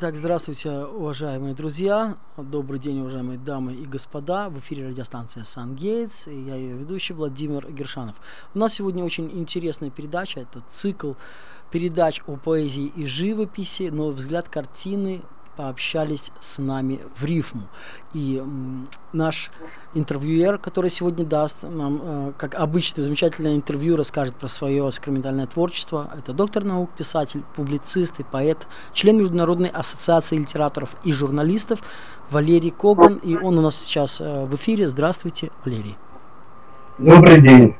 Итак, здравствуйте, уважаемые друзья. Добрый день, уважаемые дамы и господа. В эфире радиостанция Сан Гейтс. И я ее ведущий Владимир Гершанов. У нас сегодня очень интересная передача. Это цикл передач о поэзии и живописи, но взгляд картины пообщались с нами в рифму. И наш интервьюер, который сегодня даст нам, э, как обычно, замечательное интервью, расскажет про свое сакраментальное творчество. Это доктор наук, писатель, публицист и поэт, член Международной ассоциации литераторов и журналистов Валерий Коган. И он у нас сейчас э, в эфире. Здравствуйте, Валерий. Добрый день.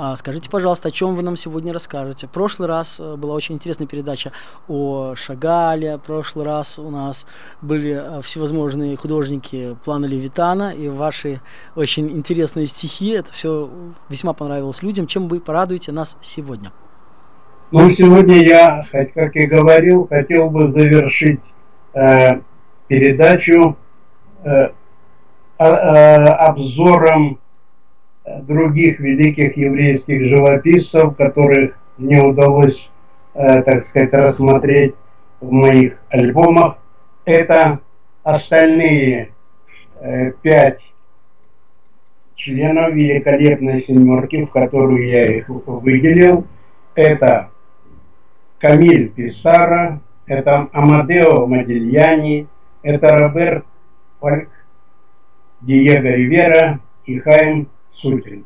А, скажите, пожалуйста, о чем вы нам сегодня расскажете? В прошлый раз э, была очень интересная передача о Шагале, в прошлый раз у нас были э, всевозможные художники плана Левитана, и ваши очень интересные стихи, это все весьма понравилось людям. Чем вы порадуете нас сегодня? Ну, сегодня я, как и говорил, хотел бы завершить э, передачу э, э, обзором других великих еврейских живописцев, которых мне удалось, э, так сказать, рассмотреть в моих альбомах. Это остальные э, пять членов великолепной семерки, в которую я их выделил. Это Камиль Писара, это Амадео Модильяни, это Роберт Фальк, Диего Ривера и Хайм Сутин.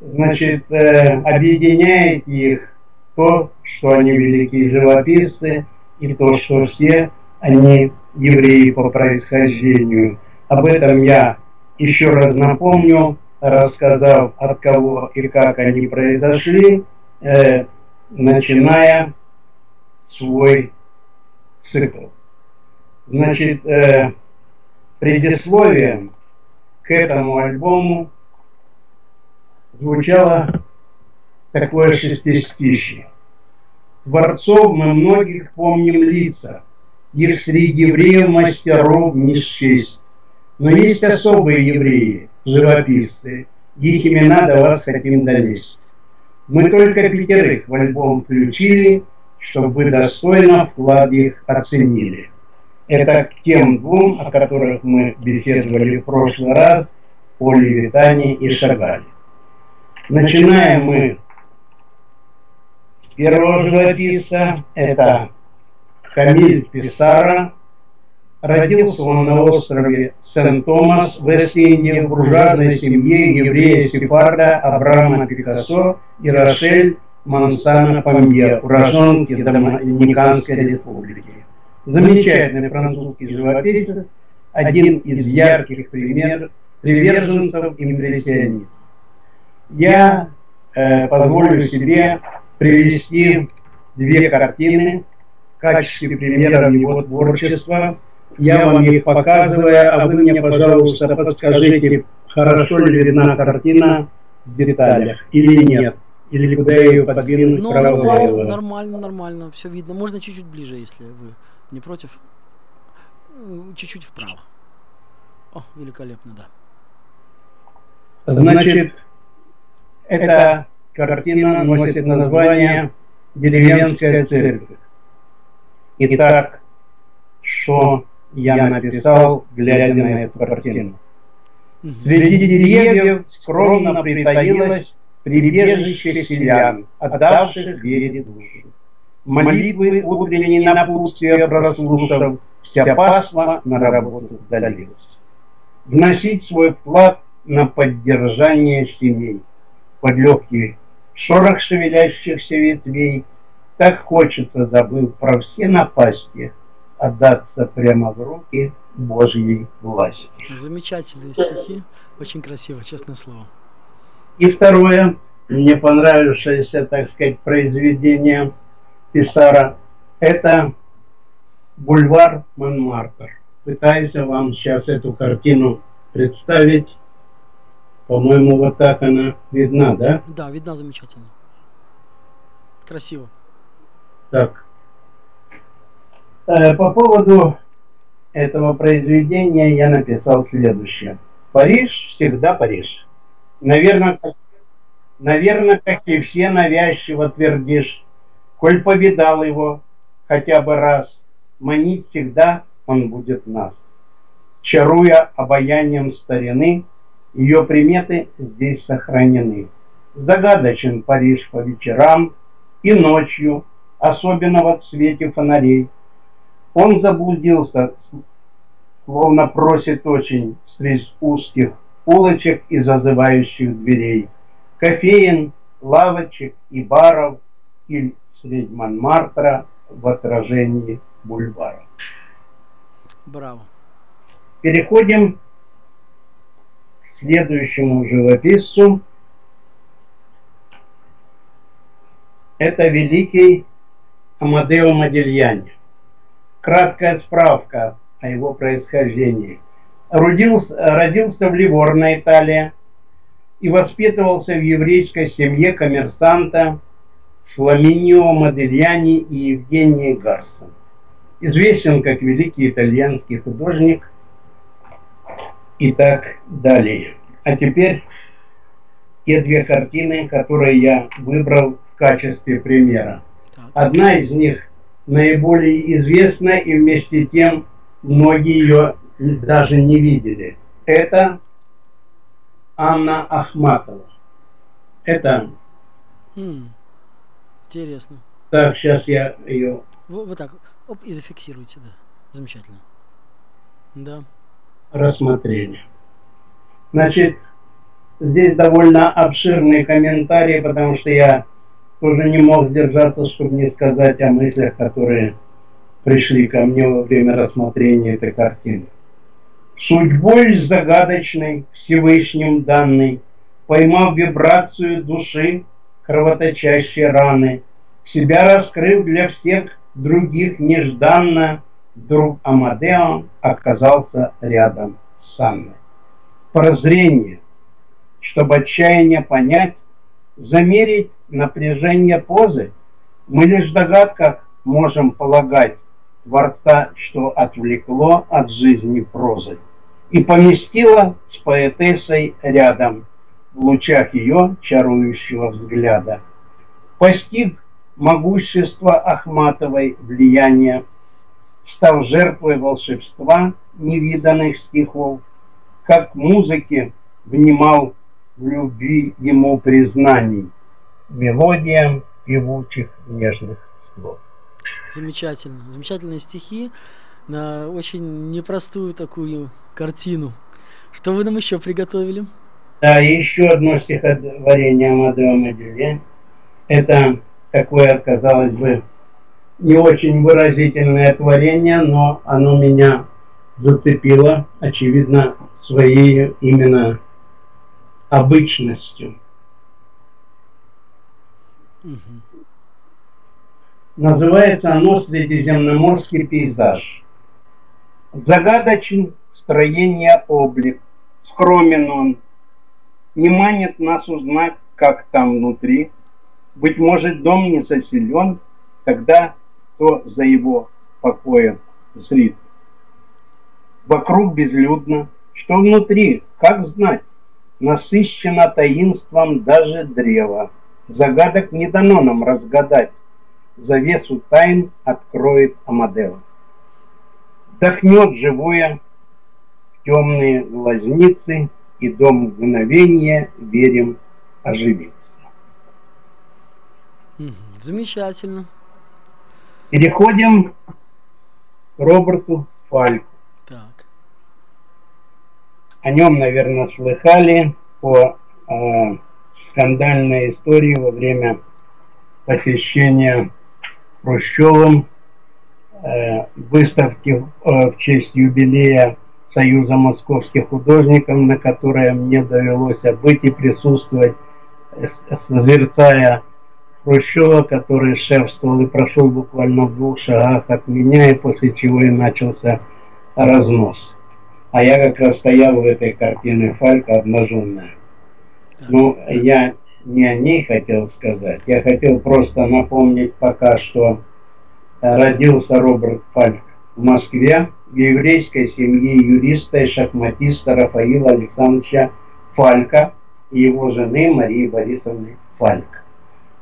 Значит, э, объединяет их то, что они великие живописцы, и то, что все они евреи по происхождению. Об этом я еще раз напомню, рассказав, от кого и как они произошли, э, начиная свой цикл. Значит, э, предисловием к этому альбому звучало такое шестистишье. Творцов мы многих помним лица, их среди евреев мастеров не счесть. Но есть особые евреи, живописцы, их имена до вас хотим донести. Мы только пятерых в альбом включили, чтобы вы достойно вклад их оценили. Это к тем двум, о которых мы беседовали в прошлый раз, о Левитане и Шагале. Начинаем мы с первого живописца, это Камиль Писара. Родился он на острове Сент-Томас в Вест-Индии в буржуазной семье еврея Сефарда Абрама Пикассо и Рошель Мансана Памье, уроженки Доминиканской республики. Замечательный французский живописец, один из ярких пример, приверженцев импрессионизма я э, позволю себе привести две картины в качестве примера его творчества. Я вам их показываю, а вы мне, пожалуйста, подскажите, хорошо ли видна картина в деталях или нет. Или куда ее подвинуть ну, нормально, нормально, нормально, все видно. Можно чуть-чуть ближе, если вы не против. Чуть-чуть вправо. О, великолепно, да. Значит, эта картина носит название «Деревенская церковь». Итак, что я написал, глядя на эту картину. Среди деревьев скромно притаилось прибежище селян, отдавших вере душу. Молитвы утренние напутствия прослушав, вся пасма на работу вдалилась. Вносить свой вклад на поддержание семей под легкий шорох шевелящихся ветвей, так хочется, забыв про все напасти, отдаться прямо в руки Божьей власти. Замечательные стихи, очень красиво, честное слово. И второе, мне понравившееся, так сказать, произведение Писара, это бульвар Монмартр. Пытаюсь вам сейчас эту картину представить по-моему, вот так она видна, да? Да, видна замечательно. Красиво. Так. Э, по поводу этого произведения я написал следующее. Париж всегда Париж. Наверное, как, наверное, как и все навязчиво твердишь, коль повидал его хотя бы раз, манить всегда он будет нас. Чаруя обаянием старины, ее приметы здесь сохранены. Загадочен Париж по вечерам и ночью, особенно в свете фонарей. Он заблудился, словно просит очень среди узких улочек и зазывающих дверей, кофеин, лавочек и баров, или средь Монмартра в отражении бульвара. Браво. Переходим следующему живописцу. Это великий Амадео Модильяни. Краткая справка о его происхождении. Родился, родился в Ливорно, Италия, и воспитывался в еврейской семье коммерсанта Фламинио Модельяни и Евгении Гарсон. Известен как великий итальянский художник и так далее. А теперь те две картины, которые я выбрал в качестве примера. Одна из них наиболее известна и вместе тем многие ее даже не видели. Это Анна Ахматова. Это... Хм, интересно. Так, сейчас я ее... Вот, вот так, оп, и зафиксируйте, да. Замечательно. Да. Рассмотрели. Значит, здесь довольно обширные комментарии, потому что я тоже не мог сдержаться, чтобы не сказать о мыслях, которые пришли ко мне во время рассмотрения этой картины. Судьбой загадочной, Всевышним данной, Поймав вибрацию души, кровоточащей раны, Себя раскрыв для всех других нежданно, Друг Амадео оказался рядом с Анной. Прозрение, чтобы отчаяние понять, замерить напряжение позы, мы лишь в догадках можем полагать, Творца, что отвлекло от жизни прозы, и поместило с поэтессой рядом, в лучах ее чарующего взгляда. Постиг могущество Ахматовой влияния, стал жертвой волшебства невиданных стихов, как музыке внимал в любви ему признаний, мелодиям певучих нежных слов. Замечательно. Замечательные стихи на очень непростую такую картину. Что вы нам еще приготовили? Да, еще одно стихотворение Амадео Моделье. Это такое, казалось бы, не очень выразительное творение, но оно меня зацепило, очевидно, своей именно обычностью. Угу. Называется оно «Средиземноморский пейзаж». Загадочен строение облик, скромен он, не манит нас узнать, как там внутри. Быть может, дом не заселен, тогда кто за его покоем зрит. Вокруг безлюдно, что внутри, как знать, насыщено таинством даже древо. Загадок не дано нам разгадать, завесу тайн откроет Амадео. Вдохнет живое в темные глазницы, и дом мгновения, верим, оживится. Замечательно. Переходим к Роберту Фальку. Так. О нем, наверное, слыхали по э, скандальной истории во время посещения Хрущевым э, выставки э, в честь юбилея Союза московских художников, на которое мне довелось быть и присутствовать, э, созерцая Хрущева, который шефствовал и прошел буквально в двух шагах от меня, и после чего и начался разнос. А я как раз стоял в этой картине Фалька обнаженная. Ну, я не о ней хотел сказать. Я хотел просто напомнить пока, что родился Роберт Фальк в Москве в еврейской семье юриста и шахматиста Рафаила Александровича Фалька и его жены Марии Борисовны Фальк.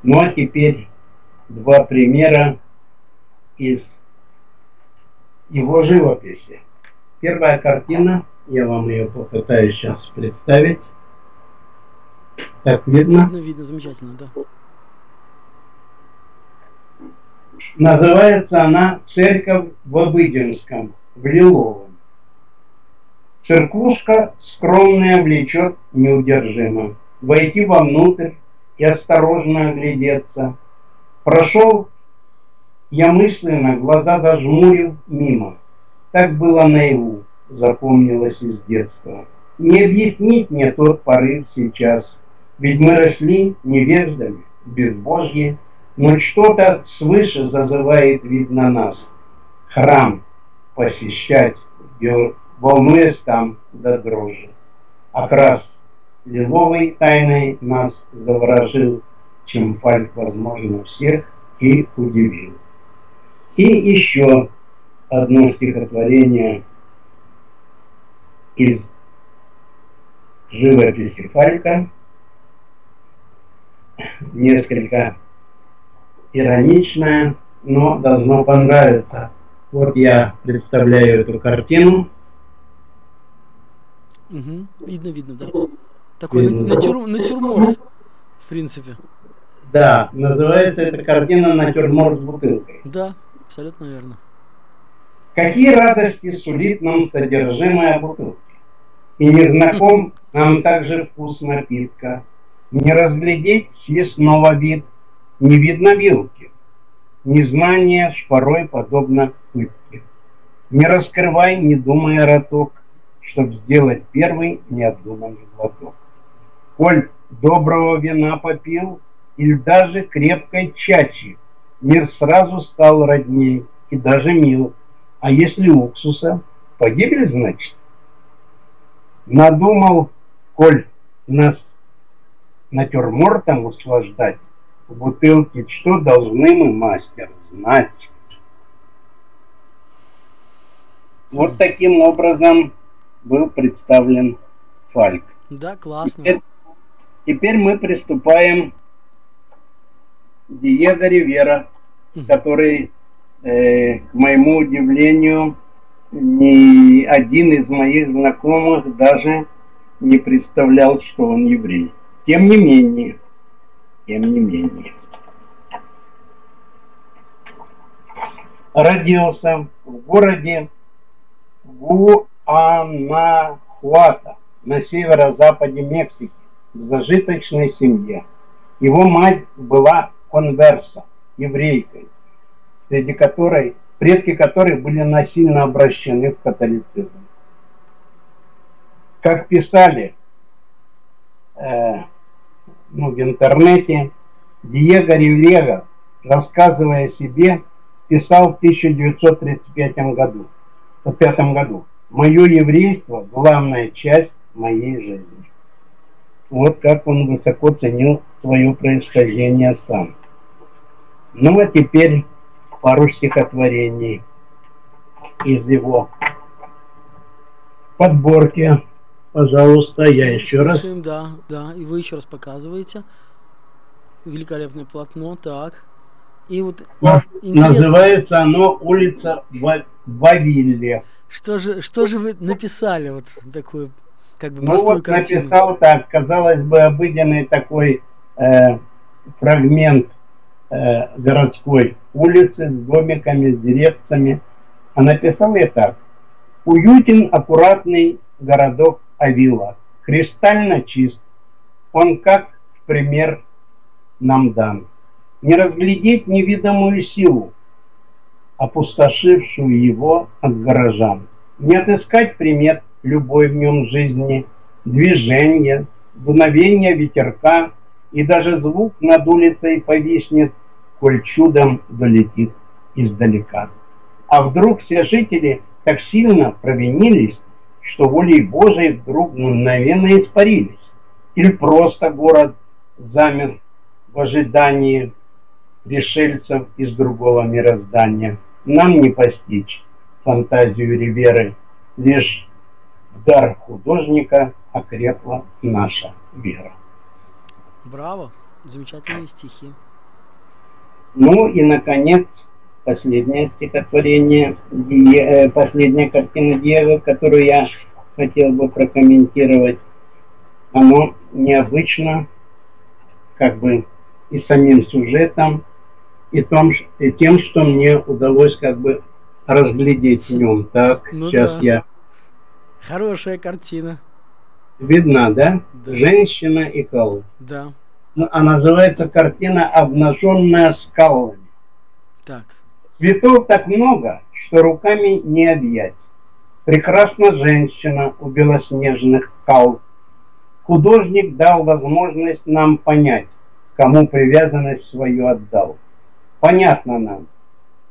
Ну а теперь два примера из его живописи. Первая картина, я вам ее попытаюсь сейчас представить. Так, видно? Видно, видно, замечательно, да. Называется она «Церковь в Обыденском», в Лиловом. Церквушка скромная влечет неудержимо. Войти вовнутрь и осторожно оглядеться. Прошел я мысленно, глаза зажмурил мимо. Так было наяву, запомнилось из детства. Не объяснить мне тот порыв сейчас, ведь мы росли невеждами, безбожье, но что-то свыше зазывает, видно, нас. Храм посещать, волнуясь там до дрожи. Окрас лиловой тайной нас заворожил, чем Фальк, возможно, всех и удивил. И еще одно стихотворение из живописи Фалька, несколько ироничное, но должно понравиться. Вот я представляю эту картину. Угу. Видно, видно, да. Такой. Натюр, натюрморт, в принципе. Да, называется эта картина «Натюрморт с бутылкой». Да, абсолютно верно. Какие радости сулит нам содержимое бутылки? И не знаком нам также вкус напитка. Не разглядеть съестного вид, не видно вилки. Незнание шпорой подобно пытке. Не раскрывай, не думая роток, Чтоб сделать первый необдуманный глоток. Коль доброго вина попил, Или даже крепкой чачи, Мир сразу стал родней и даже мил. А если уксуса, погибель, значит? Надумал, коль нас натюрмортом услаждать, в бутылке, что должны мы, мастер, знать. Вот таким образом был представлен Фальк. Да, классно. Теперь, теперь мы приступаем к Диего Ривера, который, э, к моему удивлению, ни один из моих знакомых даже не представлял, что он еврей. Тем не менее, тем не менее. Родился в городе Гуанахуата на северо-западе Мексики в зажиточной семье. Его мать была конверса, еврейкой, среди которой, предки которой были насильно обращены в католицизм. Как писали э, ну, в интернете, Диего Ривьера, рассказывая о себе, писал в 1935 году, в пятом году. «Мое еврейство – главная часть моей жизни». Вот как он высоко ценил свое происхождение сам. Ну а теперь пару стихотворений из его подборки. Пожалуйста, я еще раз. Да, да, и вы еще раз показываете. Великолепное полотно, так. И вот интересно... Называется оно улица Вавилле. Что же, что же вы написали вот такую как бы ну вот картину? написал так, казалось бы, обыденный такой э, фрагмент э, городской улицы с домиками, с деревцами. А написал я так. Уютен, аккуратный городок Авила, кристально чист. Он как в пример нам дан. Не разглядеть невидимую силу, опустошившую его от горожан. Не отыскать примет любой в нем жизни, движения, дуновения ветерка, и даже звук над улицей повиснет, коль чудом долетит издалека. А вдруг все жители так сильно провинились, что волей Божией вдруг мгновенно испарились. Или просто город замер в ожидании пришельцев из другого мироздания. Нам не постичь фантазию Риверы, лишь дар художника окрепла наша вера. Браво! Замечательные стихи. Ну и, наконец, последнее стихотворение, э, последняя картина Диего, которую я хотел бы прокомментировать. Оно необычно, как бы и самим сюжетом, и, том, и тем, что мне удалось как бы разглядеть в нем. Так, ну сейчас да. я... Хорошая картина. Видна, да? да. Женщина и кол. Да. Ну, а называется картина «Обнаженная скалами». Так. Цветов так много, что руками не объять. Прекрасна женщина у белоснежных кал. Художник дал возможность нам понять, кому привязанность свою отдал. Понятно нам,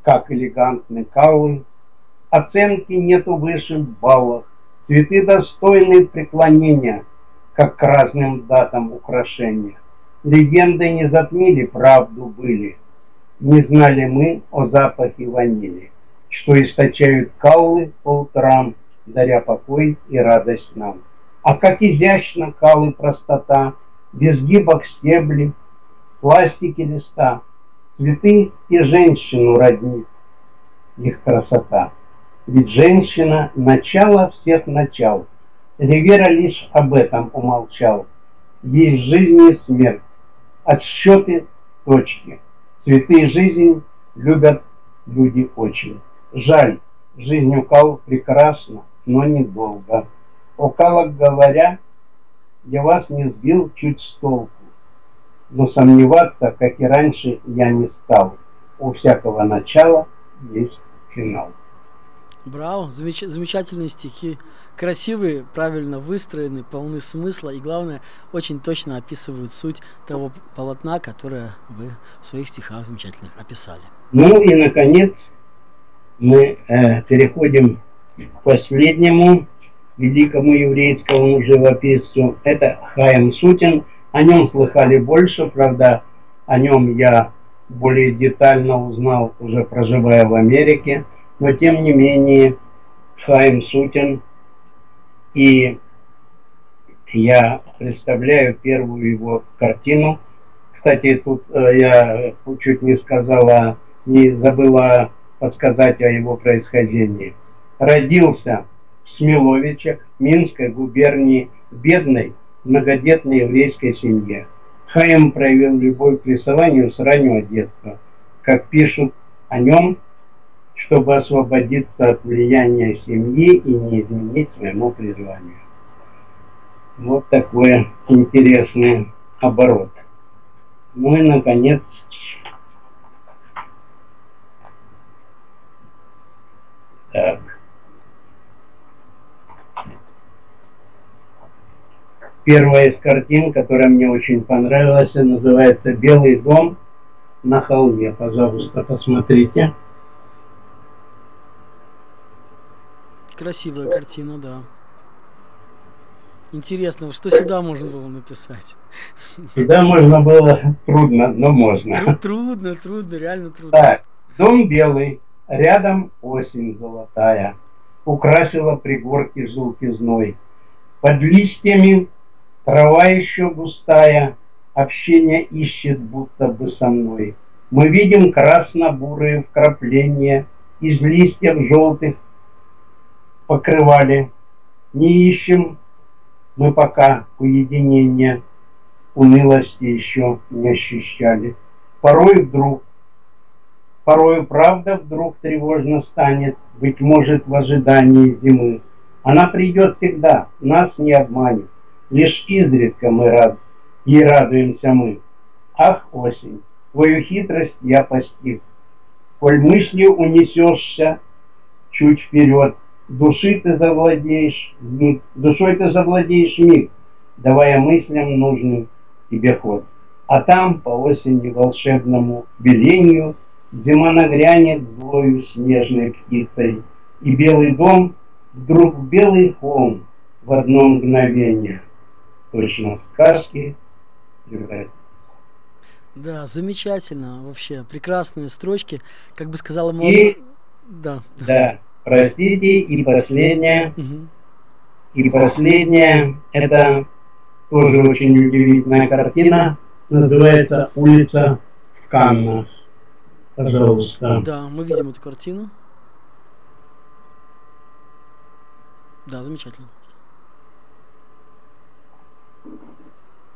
как элегантны каллы, оценки нету выше в баллах, цветы достойны преклонения, как к разным датам украшения. Легенды не затмили, правду были, не знали мы о запахе ванили, что источают каллы по утрам, даря покой и радость нам. А как изящно калы простота, без гибок стебли, пластики листа, цветы и женщину роднит их красота. Ведь женщина – начало всех начал. Ривера лишь об этом умолчал. Есть жизнь и смерть, отсчеты точки – Цветы жизнь любят люди очень. Жаль, жизнь у Кал прекрасна, но недолго. О Калах говоря, я вас не сбил чуть с толку, но сомневаться, как и раньше, я не стал. У всякого начала есть финал. Браво, замеч... замечательные стихи, красивые, правильно выстроены, полны смысла и, главное, очень точно описывают суть того полотна, которое вы в своих стихах замечательных описали. Ну и, наконец, мы э, переходим к последнему великому еврейскому живописцу. Это Хаим Сутин. О нем слыхали больше, правда, о нем я более детально узнал, уже проживая в Америке – но тем не менее Хайм Сутин и я представляю первую его картину. Кстати, тут э, я чуть не сказала, не забыла подсказать о его происхождении. Родился в Смеловичах, Минской губернии, бедной, многодетной еврейской семье. Хайм проявил любовь к рисованию с раннего детства. Как пишут о нем чтобы освободиться от влияния семьи и не изменить своему призванию. Вот такой интересный оборот. Ну и, наконец, так. Первая из картин, которая мне очень понравилась, называется «Белый дом на холме». Пожалуйста, посмотрите. Красивая картина, да. Интересно, что сюда можно было написать? Сюда можно было трудно, но можно. Трудно, трудно, реально трудно. Так, дом белый, рядом осень золотая, украсила пригорки желтизной. Под листьями трава еще густая, общение ищет будто бы со мной. Мы видим красно-бурые вкрапления из листьев желтых покрывали. Не ищем мы пока уединения, унылости еще не ощущали. Порой вдруг, порой правда вдруг тревожно станет, быть может в ожидании зимы. Она придет всегда, нас не обманет, лишь изредка мы рад, ей радуемся мы. Ах, осень, твою хитрость я постиг, коль мыслью унесешься чуть вперед, Души ты завладеешь миг, душой ты завладеешь миг, давая мыслям нужный тебе ход. А там по осени волшебному велению Зима нагрянет злою снежной птицей, И белый дом вдруг белый холм в одно мгновение. Точно сказки превратится. Да, замечательно вообще, прекрасные строчки, как бы сказала молодая... И... Да. Да. Простите, и последнее. И последнее, это тоже очень удивительная картина, называется «Улица в Каннах». Пожалуйста. Да, мы видим эту картину. Да, замечательно.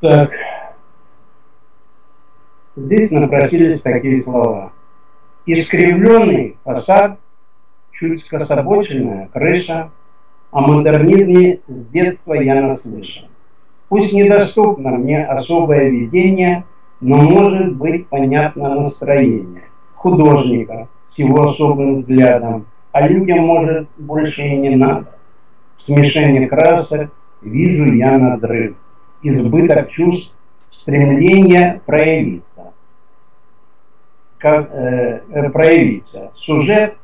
Так. Здесь напросились такие слова. Искривленный фасад, чуть скособоченная крыша, о модернизме с детства я наслышан. Пусть недоступно мне особое видение, но может быть понятно настроение художника с его особым взглядом, а людям, может, больше и не надо. В смешении красок вижу я надрыв, избыток чувств, стремление проявиться. Как, э, э, проявиться. Сюжет,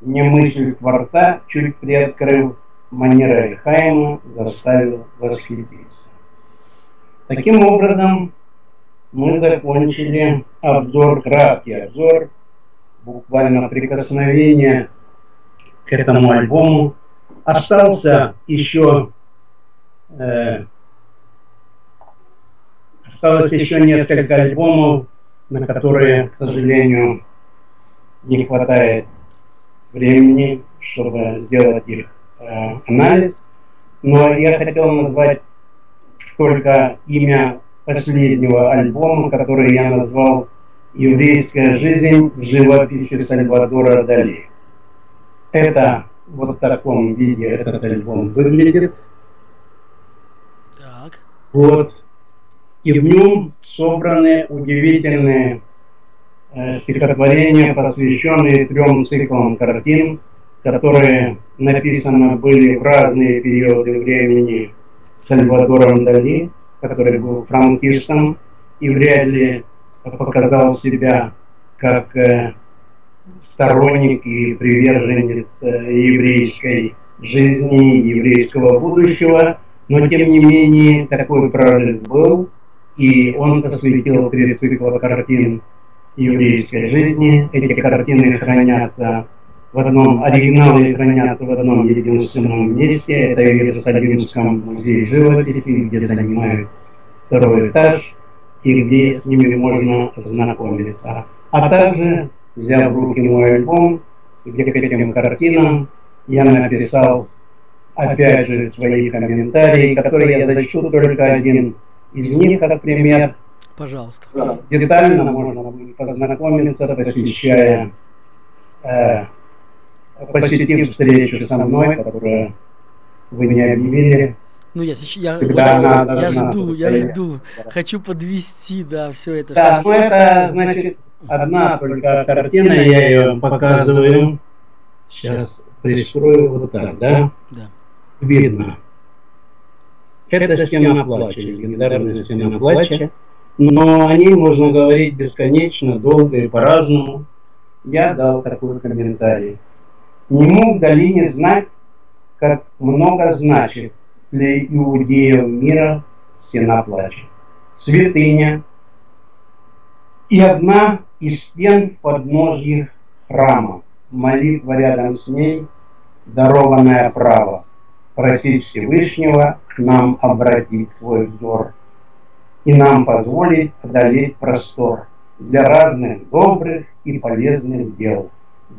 не мысль Творца, чуть приоткрыв, манера Хайма заставил восхититься. Таким образом, мы закончили обзор, краткий обзор, буквально прикосновение к этому альбому. Остался еще э, осталось еще несколько альбомов, на которые, к сожалению, не хватает времени, чтобы сделать их э, анализ. Но я хотел назвать только имя последнего альбома, который я назвал «Еврейская жизнь в живописи Сальвадора Дали». Это вот в таком виде этот альбом выглядит. Так. Вот. И в нем собраны удивительные стихотворения, посвященные трем циклам картин, которые написаны были в разные периоды времени Сальвадором Дали, который был франкистом и вряд ли показал себя как э, сторонник и приверженец э, еврейской жизни, еврейского будущего, но тем не менее такой прорыв был, и он посвятил три цикла картин еврейской жизни. Эти картины хранятся в одном, оригиналы хранятся в одном единственном месте, это в Иерусалимском музее живописи, где занимают второй этаж, и где с ними можно познакомиться. А также, взяв в руки мой альбом, где к этим картинам я написал, опять же, свои комментарии, которые я зачту только один из них, как пример. Пожалуйста. Детально можно познакомиться, посещая э, посетив встречу со мной, которую вы не объявили. Ну, я, я, я, я, я жду, я жду. Хочу подвести, да, все это. Да, ну это, значит, одна только картина, я ее показываю. Сейчас пристрою вот так, да? Да. Видно. Это стена плача, легендарная стена плача. Но о ней можно говорить бесконечно, долго и по-разному. Я дал такой комментарий. Не мог Долине знать, как много значит для иудеев мира стена плача. Святыня и одна из стен подножья храма, молитва рядом с ней, дарованное право просить Всевышнего к нам обратить свой взор и нам позволить одолеть простор для разных добрых и полезных дел,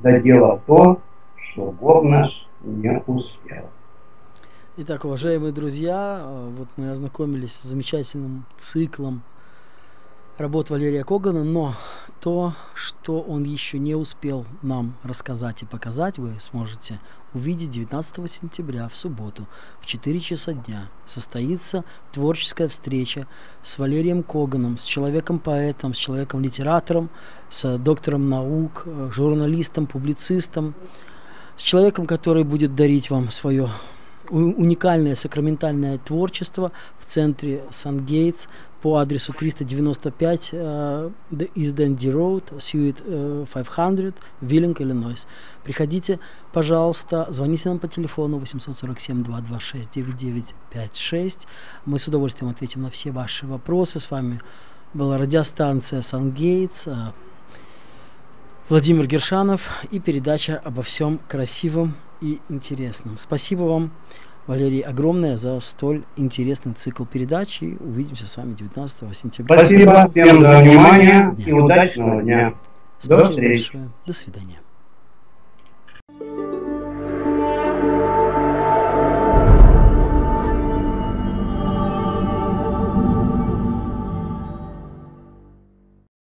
за дело то, что Бог наш не успел. Итак, уважаемые друзья, э, вот мы ознакомились с замечательным циклом работ Валерия Когана, но то, что он еще не успел нам рассказать и показать, вы сможете увидеть 19 сентября в субботу в 4 часа дня. Состоится творческая встреча с Валерием Коганом, с человеком-поэтом, с человеком-литератором, с доктором наук, э, журналистом, публицистом, с человеком, который будет дарить вам свое уникальное сакраментальное творчество в центре Сан-Гейтс по адресу 395 uh, из Дэнди Роуд, Сьюит uh, 500, Виллинг, Иллинойс. Приходите, пожалуйста, звоните нам по телефону 847-226-9956. Мы с удовольствием ответим на все ваши вопросы. С вами была радиостанция Сан-Гейтс. Uh, Владимир Гершанов и передача обо всем красивом и интересном. Спасибо вам, Валерий, огромное за столь интересный цикл передач. И увидимся с вами 19 сентября. Спасибо всем за внимание дня. и удачного дня. Спасибо До встречи. Большое. До свидания.